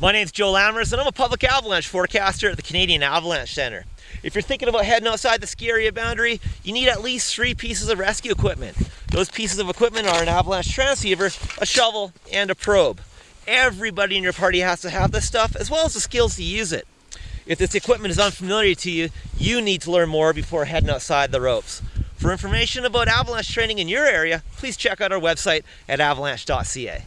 My name is Joe Lammers and I'm a public avalanche forecaster at the Canadian Avalanche Center. If you're thinking about heading outside the ski area boundary, you need at least three pieces of rescue equipment. Those pieces of equipment are an avalanche transceiver, a shovel, and a probe. Everybody in your party has to have this stuff, as well as the skills to use it. If this equipment is unfamiliar to you, you need to learn more before heading outside the ropes. For information about avalanche training in your area, please check out our website at avalanche.ca.